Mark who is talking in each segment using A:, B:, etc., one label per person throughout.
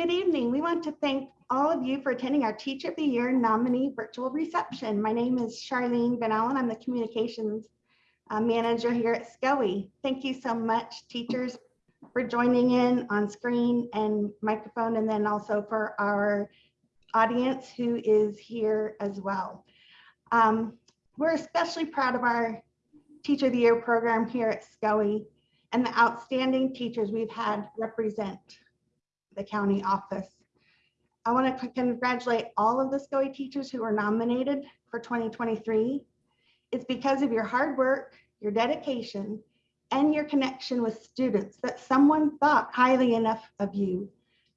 A: Good evening. We want to thank all of you for attending our Teacher of the Year nominee virtual reception. My name is Charlene Van Allen. I'm the communications uh, manager here at SCOE. Thank you so much, teachers, for joining in on screen and microphone, and then also for our audience who is here as well. Um, we're especially proud of our Teacher of the Year program here at SCOE and the outstanding teachers we've had represent the county office. I want to congratulate all of the SCOE teachers who were nominated for 2023. It's because of your hard work, your dedication, and your connection with students that someone thought highly enough of you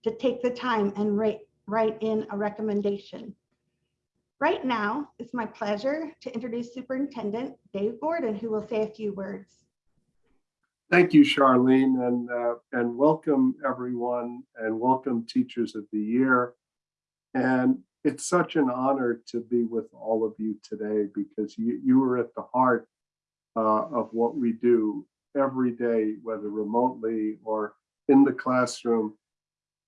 A: to take the time and write, write in a recommendation. Right now, it's my pleasure to introduce Superintendent Dave Gordon, who will say a few words.
B: Thank you, Charlene, and, uh, and welcome everyone and welcome Teachers of the Year. And it's such an honor to be with all of you today because you, you are at the heart uh, of what we do every day, whether remotely or in the classroom.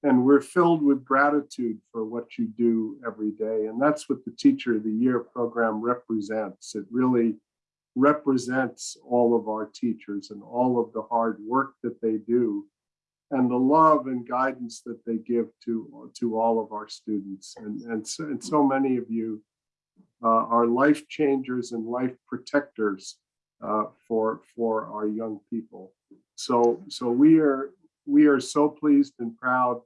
B: And we're filled with gratitude for what you do every day. And that's what the Teacher of the Year program represents. It really represents all of our teachers and all of the hard work that they do and the love and guidance that they give to to all of our students. And and so, and so many of you uh, are life changers and life protectors uh, for for our young people. So so we are we are so pleased and proud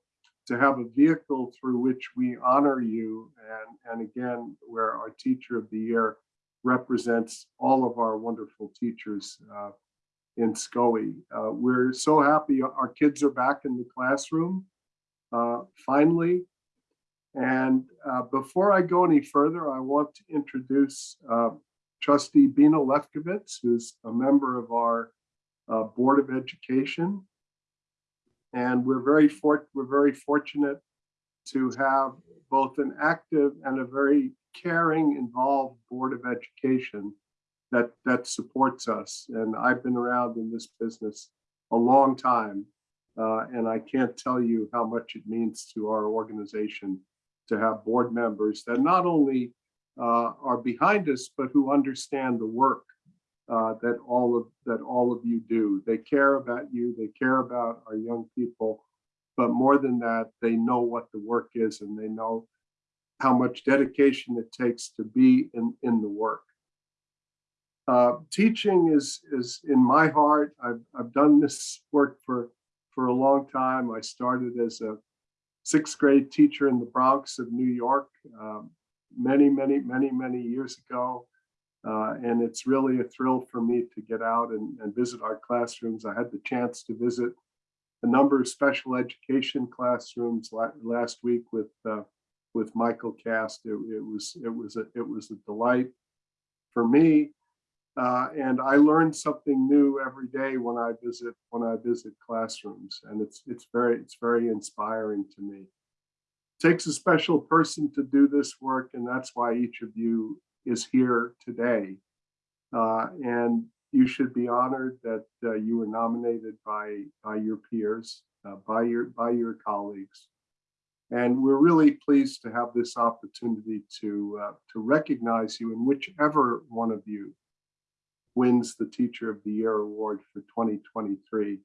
B: to have a vehicle through which we honor you and and again where our teacher of the year represents all of our wonderful teachers uh, in SCOE. Uh, we're so happy our kids are back in the classroom, uh, finally. And uh, before I go any further, I want to introduce uh, Trustee Bina Lefkowitz, who's a member of our uh, Board of Education. And we're very, we're very fortunate to have both an active and a very caring, involved Board of Education that, that supports us. And I've been around in this business a long time. Uh, and I can't tell you how much it means to our organization to have board members that not only uh, are behind us, but who understand the work uh, that all of that all of you do. They care about you, they care about our young people, but more than that, they know what the work is and they know how much dedication it takes to be in, in the work. Uh, teaching is, is in my heart. I've, I've done this work for, for a long time. I started as a sixth grade teacher in the Bronx of New York um, many, many, many, many years ago. Uh, and it's really a thrill for me to get out and, and visit our classrooms. I had the chance to visit a number of special education classrooms la last week with uh, with Michael Cast. It, it, was it was a it was a delight for me, uh, and I learn something new every day when I visit when I visit classrooms, and it's it's very it's very inspiring to me. It takes a special person to do this work, and that's why each of you is here today. Uh, and you should be honored that uh, you were nominated by by your peers, uh, by your by your colleagues. And we're really pleased to have this opportunity to, uh, to recognize you in whichever one of you wins the Teacher of the Year Award for 2023.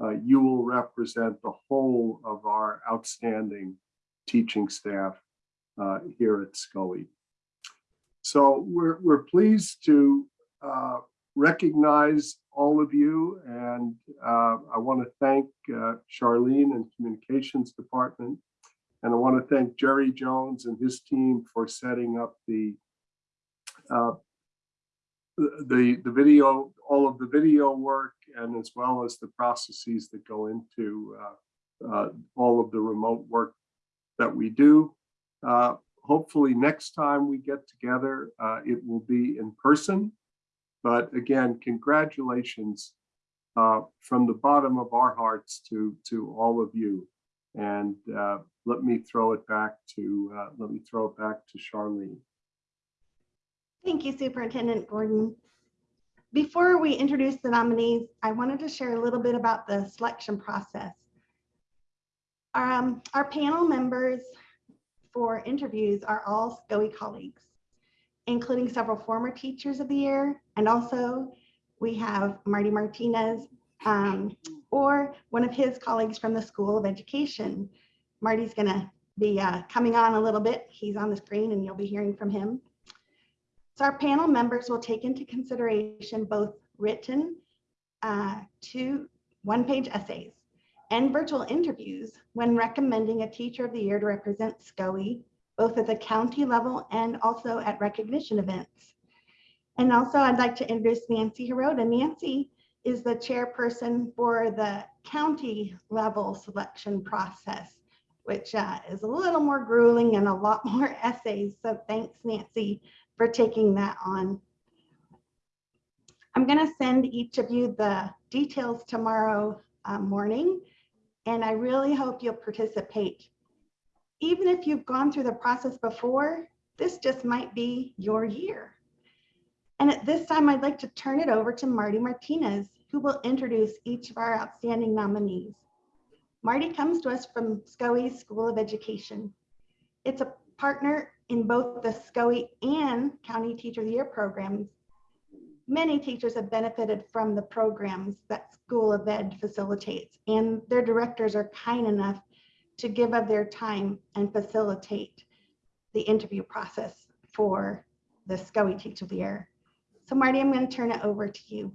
B: Uh, you will represent the whole of our outstanding teaching staff uh, here at SCOE. So we're, we're pleased to uh, recognize all of you and uh, I want to thank uh, Charlene and Communications Department and I want to thank Jerry Jones and his team for setting up the uh, the the video, all of the video work, and as well as the processes that go into uh, uh, all of the remote work that we do. Uh, hopefully next time we get together, uh, it will be in person. But again, congratulations uh, from the bottom of our hearts to to all of you. And uh, let me throw it back to uh, let me throw it back to Charlene.
A: Thank you, Superintendent Gordon. Before we introduce the nominees, I wanted to share a little bit about the selection process. Um, our panel members for interviews are all SCOE colleagues, including several former teachers of the year. And also we have Marty Martinez um, or one of his colleagues from the School of Education. Marty's gonna be uh, coming on a little bit. He's on the screen and you'll be hearing from him. So our panel members will take into consideration both written uh, two one-page essays and virtual interviews when recommending a teacher of the year to represent SCOE, both at the county level and also at recognition events. And also I'd like to introduce Nancy Hirota. Nancy is the chairperson for the county level selection process, which uh, is a little more grueling and a lot more essays. So thanks, Nancy, for taking that on. I'm going to send each of you the details tomorrow uh, morning, and I really hope you'll participate. Even if you've gone through the process before, this just might be your year. And at this time, I'd like to turn it over to Marty Martinez, who will introduce each of our outstanding nominees. Marty comes to us from SCOE School of Education. It's a partner in both the SCOE and County Teacher of the Year programs. Many teachers have benefited from the programs that School of Ed facilitates, and their directors are kind enough to give of their time and facilitate the interview process for the SCOE Teacher of the Year. So Marty, I'm going to turn it over to you.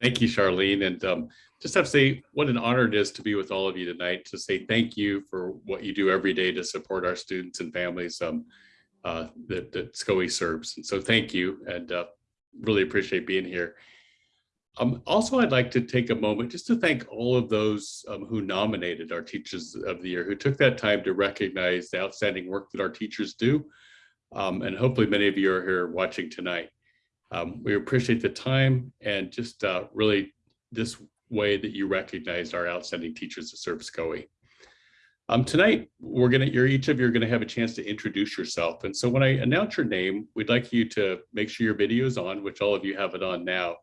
C: Thank you, Charlene. And um, just have to say what an honor it is to be with all of you tonight to say thank you for what you do every day to support our students and families um, uh, that, that SCOE serves. And so thank you and uh, really appreciate being here. Um, also, I'd like to take a moment just to thank all of those um, who nominated our Teachers of the Year, who took that time to recognize the outstanding work that our teachers do. Um, and hopefully many of you are here watching tonight. Um, we appreciate the time and just uh, really this way that you recognized our outstanding teachers that serve SCOE. Um, tonight, we're gonna, you're each of you are gonna have a chance to introduce yourself. And so when I announce your name, we'd like you to make sure your video is on, which all of you have it on now.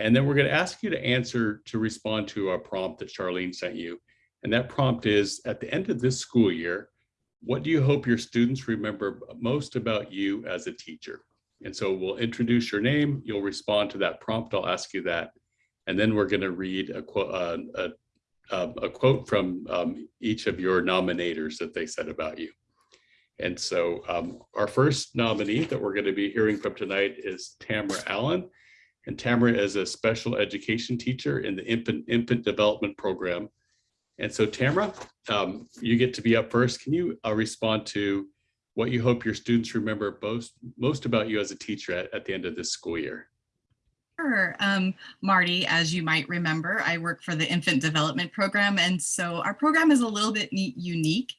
C: And then we're gonna ask you to answer to respond to a prompt that Charlene sent you. And that prompt is, at the end of this school year, what do you hope your students remember most about you as a teacher? And so we'll introduce your name, you'll respond to that prompt, I'll ask you that. And then we're gonna read a quote, uh, a, a, a, quote from um, each of your nominators that they said about you. And so um, our first nominee that we're gonna be hearing from tonight is Tamara Allen. And Tamara is a special education teacher in the infant, infant development program. And so Tamara, um, you get to be up first. Can you uh, respond to what you hope your students remember most, most about you as a teacher at, at the end of this school year?
D: Sure. Um, Marty, as you might remember, I work for the Infant Development Program. And so our program is a little bit unique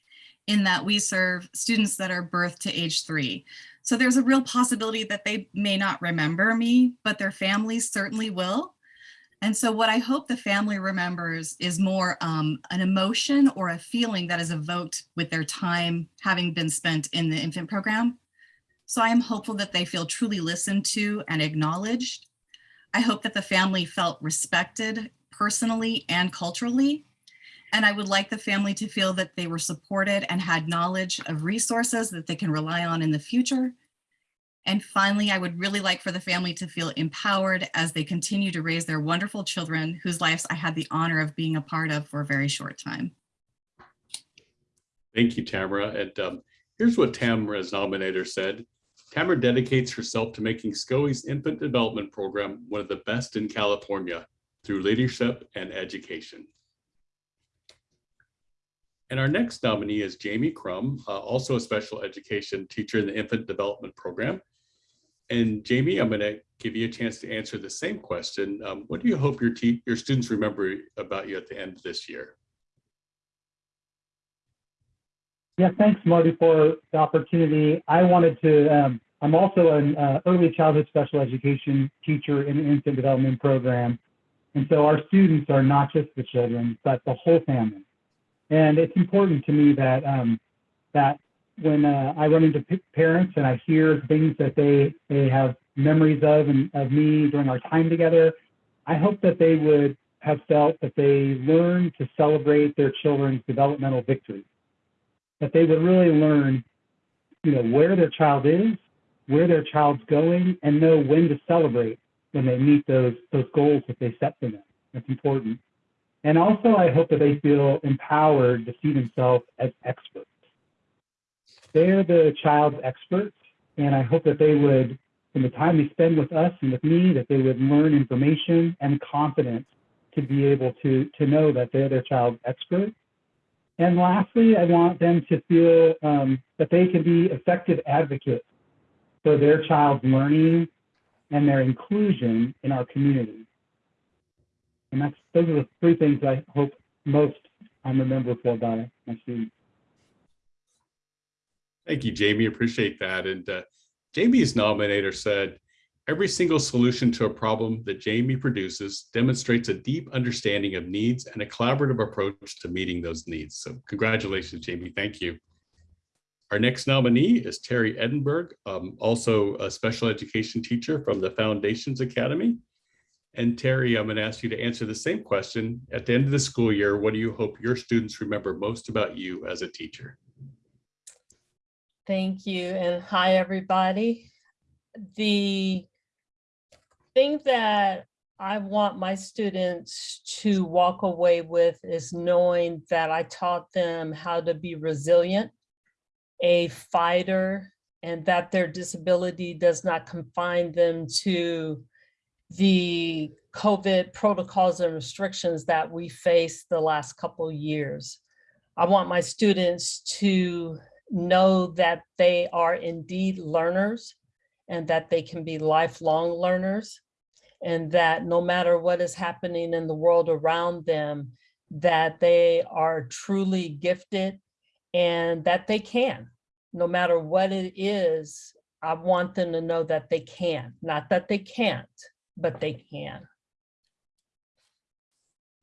D: in that we serve students that are birth to age three. So there's a real possibility that they may not remember me, but their families certainly will. And so what I hope the family remembers is more um, an emotion or a feeling that is evoked with their time having been spent in the infant program. So I am hopeful that they feel truly listened to and acknowledged. I hope that the family felt respected personally and culturally. And I would like the family to feel that they were supported and had knowledge of resources that they can rely on in the future. And finally, I would really like for the family to feel empowered as they continue to raise their wonderful children whose lives I had the honor of being a part of for a very short time.
C: Thank you, Tamara. And um, here's what Tamara's nominator said. Tamara dedicates herself to making SCOE's infant development program one of the best in California through leadership and education. And our next nominee is Jamie Crum, uh, also a special education teacher in the infant development program. And Jamie, I'm going to give you a chance to answer the same question. Um, what do you hope your, your students remember about you at the end of this year?
E: Yeah, thanks, Marty, for the opportunity. I wanted to, um, I'm also an uh, early childhood special education teacher in the infant development program. And so our students are not just the children, but the whole family. And it's important to me that um, that when uh, I run into parents and I hear things that they they have memories of and of me during our time together, I hope that they would have felt that they learn to celebrate their children's developmental victories. That they would really learn, you know, where their child is, where their child's going, and know when to celebrate when they meet those those goals that they set for them. That's important. And also, I hope that they feel empowered to see themselves as experts. They're the child's experts, and I hope that they would, from the time they spend with us and with me, that they would learn information and confidence to be able to, to know that they're their child's expert. And lastly, I want them to feel um, that they can be effective advocates for their child's learning and their inclusion in our community. And that's those are the three things I hope most I'm remembered for by my students.
C: Thank you, Jamie. Appreciate that. And uh, Jamie's nominator said, every single solution to a problem that Jamie produces demonstrates a deep understanding of needs and a collaborative approach to meeting those needs. So congratulations, Jamie. Thank you. Our next nominee is Terry Edinburgh, um, also a special education teacher from the Foundations Academy. And Terry, I'm going to ask you to answer the same question. At the end of the school year, what do you hope your students remember most about you as a teacher?
F: Thank you and hi, everybody. The thing that I want my students to walk away with is knowing that I taught them how to be resilient, a fighter, and that their disability does not confine them to the COVID protocols and restrictions that we faced the last couple years. I want my students to know that they are indeed learners and that they can be lifelong learners and that no matter what is happening in the world around them, that they are truly gifted and that they can, no matter what it is, I want them to know that they can, not that they can't, but they can.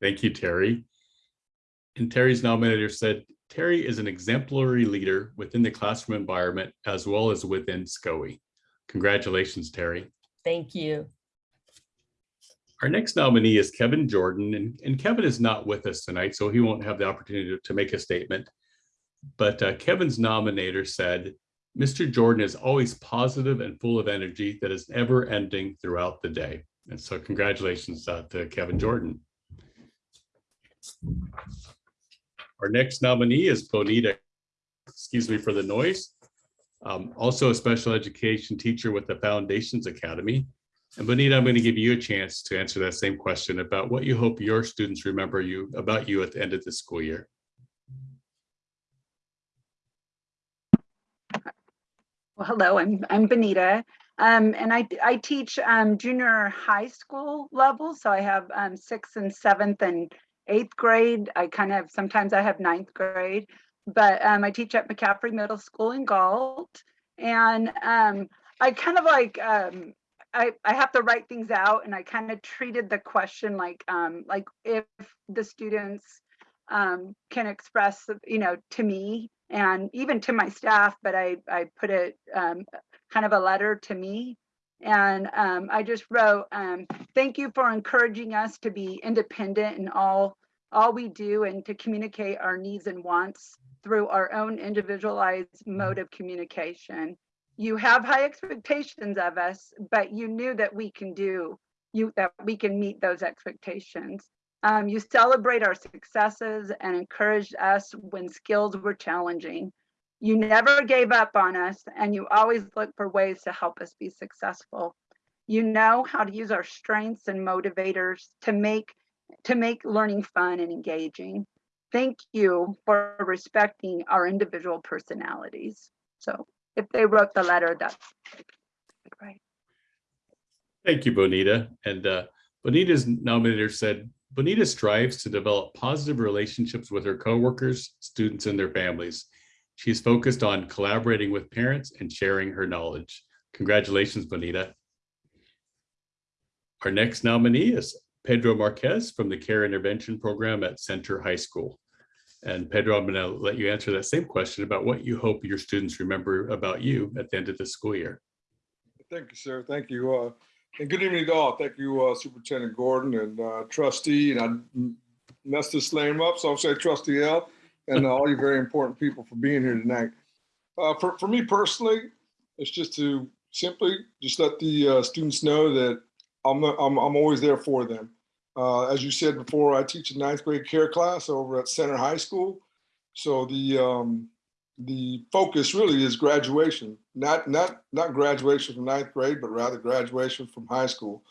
C: Thank you, Terry. And Terry's nominator said, Terry is an exemplary leader within the classroom environment as well as within SCOE. Congratulations, Terry.
F: Thank you.
C: Our next nominee is Kevin Jordan, and, and Kevin is not with us tonight, so he won't have the opportunity to, to make a statement. But uh, Kevin's nominator said, Mr. Jordan is always positive and full of energy that is never ending throughout the day. And so congratulations uh, to Kevin Jordan. Our next nominee is Bonita, excuse me for the noise, um, also a special education teacher with the Foundations Academy. And Bonita, I'm going to give you a chance to answer that same question about what you hope your students remember you about you at the end of the school year.
G: Well, hello, I'm, I'm Benita. Um, and I, I teach um, junior high school level. So I have um, sixth and seventh and eighth grade. I kind of, sometimes I have ninth grade, but um, I teach at McCaffrey Middle School in Galt. And um, I kind of like, um, I, I have to write things out and I kind of treated the question like, um, like if the students um, can express, you know, to me and even to my staff, but I, I put it um, kind of a letter to me. And um, I just wrote, um, thank you for encouraging us to be independent in all, all we do and to communicate our needs and wants through our own individualized mode of communication. You have high expectations of us, but you knew that we can do, you that we can meet those expectations. Um, you celebrate our successes and encouraged us when skills were challenging. You never gave up on us and you always look for ways to help us be successful. You know how to use our strengths and motivators to make to make learning fun and engaging. Thank you for respecting our individual personalities. So if they wrote the letter, that's right.
C: Thank you, Bonita. And uh, Bonita's nominator said, Bonita strives to develop positive relationships with her coworkers, students, and their families. She is focused on collaborating with parents and sharing her knowledge. Congratulations, Bonita. Our next nominee is Pedro Marquez from the Care Intervention Program at Center High School. And Pedro, I'm to let you answer that same question about what you hope your students remember about you at the end of the school year.
H: Thank you, sir. Thank you. Uh, And good evening to all. Thank you, uh, Superintendent Gordon and uh, trustee, and I messed this name up, so I'll say trustee L, and all you very important people for being here tonight. Uh, For, for me personally, it's just to simply just let the uh, students know that I'm, I'm, I'm always there for them. Uh, As you said before, I teach a ninth grade care class over at Center High School. So the, um, the focus really is graduation, not not not graduation from ninth grade, but rather graduation from high school.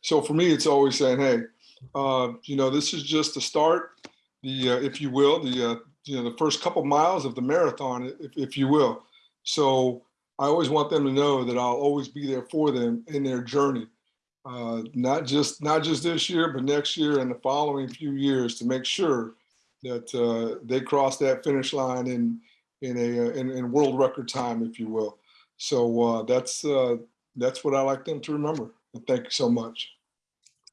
H: So for me, it's always saying, hey, uh, you know, this is just the start, the uh, if you will, the uh, you know the first couple miles of the marathon, if, if you will. So I always want them to know that I'll always be there for them in their journey, uh, not just not just this year, but next year and the following few years to make sure that uh, they cross that finish line in in a in, in world record time, if you will. So uh, that's uh, that's what I like them to remember. And thank you so much.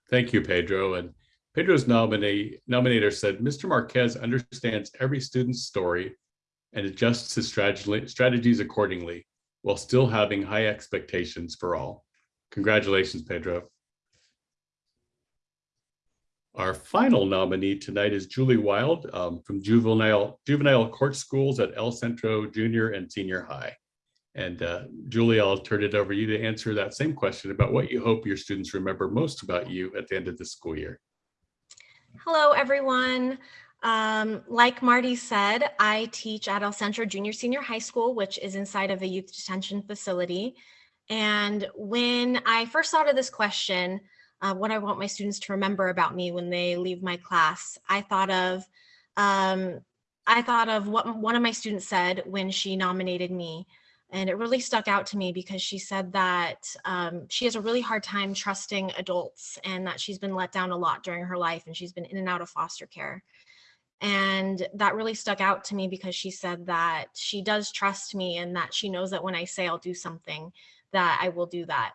C: Thank you, Pedro. And Pedro's nominee, nominator said, Mr. Marquez understands every student's story and adjusts his strategies accordingly while still having high expectations for all. Congratulations, Pedro. Our final nominee tonight is Julie Wild um, from Juvenile Juvenile Court Schools at El Centro Junior and Senior High. And uh, Julie, I'll turn it over to you to answer that same question about what you hope your students remember most about you at the end of the school year.
I: Hello, everyone. Um, like Marty said, I teach at El Centro Junior Senior High School, which is inside of a youth detention facility. And when I first thought of this question, uh, what I want my students to remember about me when they leave my class, I thought of um, I thought of what one of my students said when she nominated me. And it really stuck out to me because she said that um, she has a really hard time trusting adults and that she's been let down a lot during her life and she's been in and out of foster care. And that really stuck out to me because she said that she does trust me and that she knows that when I say I'll do something, that I will do that.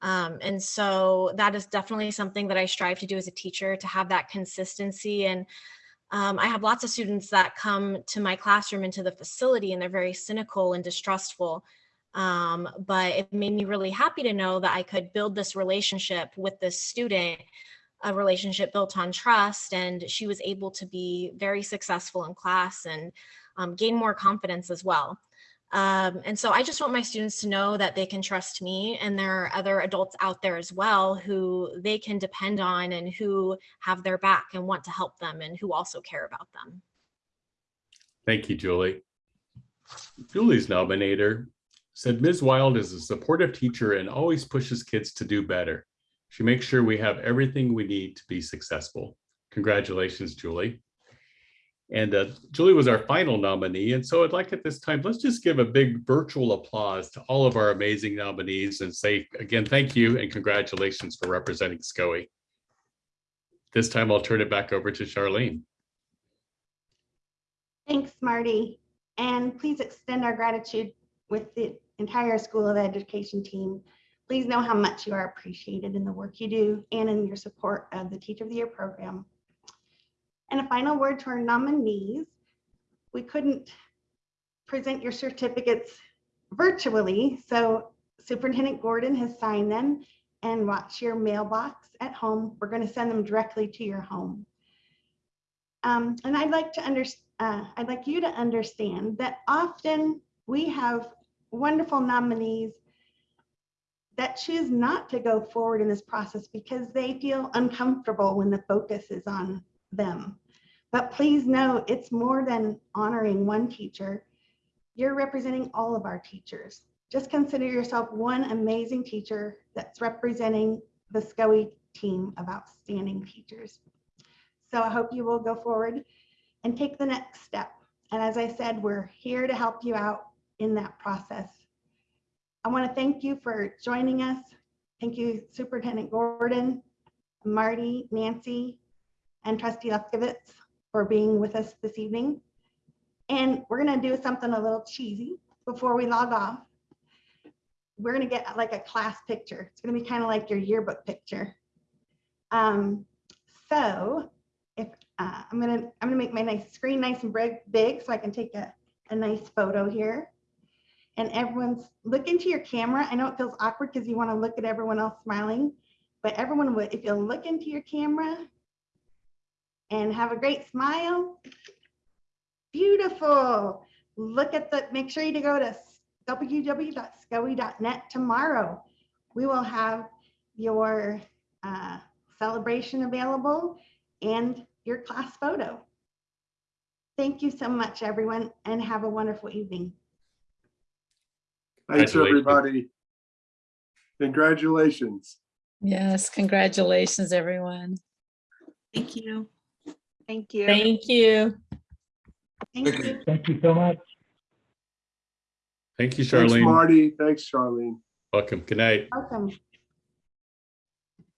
I: Um, and so that is definitely something that I strive to do as a teacher to have that consistency. And um, I have lots of students that come to my classroom into the facility and they're very cynical and distrustful. Um, but it made me really happy to know that I could build this relationship with this student, a relationship built on trust. And she was able to be very successful in class and um, gain more confidence as well. Um, and so I just want my students to know that they can trust me and there are other adults out there as well who they can depend on and who have their back and want to help them and who also care about them.
C: Thank you, Julie. Julie's nominator said Ms. Wild is a supportive teacher and always pushes kids to do better. She makes sure we have everything we need to be successful. Congratulations, Julie. And uh, Julie was our final nominee. And so I'd like at this time, let's just give a big virtual applause to all of our amazing nominees and say again, thank you and congratulations for representing SCOE. This time I'll turn it back over to Charlene.
A: Thanks, Marty. And please extend our gratitude with the entire School of Education team. Please know how much you are appreciated in the work you do and in your support of the Teacher of the Year program. And a final word to our nominees. We couldn't present your certificates virtually, so Superintendent Gordon has signed them and watch your mailbox at home. We're going to send them directly to your home. Um, and I'd like to under, uh, I'd like you to understand that often we have wonderful nominees that choose not to go forward in this process because they feel uncomfortable when the focus is on them. But please know it's more than honoring one teacher. You're representing all of our teachers. Just consider yourself one amazing teacher that's representing the SCOE team of outstanding teachers. So I hope you will go forward and take the next step. And as I said, we're here to help you out in that process. I want to thank you for joining us. Thank you, Superintendent Gordon, Marty, Nancy, and Trustee Lefkowitz for being with us this evening. And we're to do something a little cheesy before we log off. We're to get like a class picture. It's to be kind of like your yearbook picture. Um, so if uh, I'm to I'm to make my nice screen nice and big, big so I can take a, a nice photo here. and everyone's, look into your camera. I know it feels awkward because you want to look at everyone else smiling, but everyone would, if you'll look into your camera and have a great smile. Beautiful. Look at the, make sure you go to www.scoe.net tomorrow. We will have your uh, celebration available and your class photo. Thank you so much, everyone, and have a wonderful evening.
B: Thanks, everybody. Congratulations.
J: Yes, congratulations, everyone.
D: Thank you.
G: Thank you.
F: Thank you.
A: Thank
H: Thank you.
A: you.
E: Thank you so much.
C: Thank you, Charlene.
B: Thanks, Marty. Thanks, Charlene.
C: Welcome. Good night.
A: Welcome.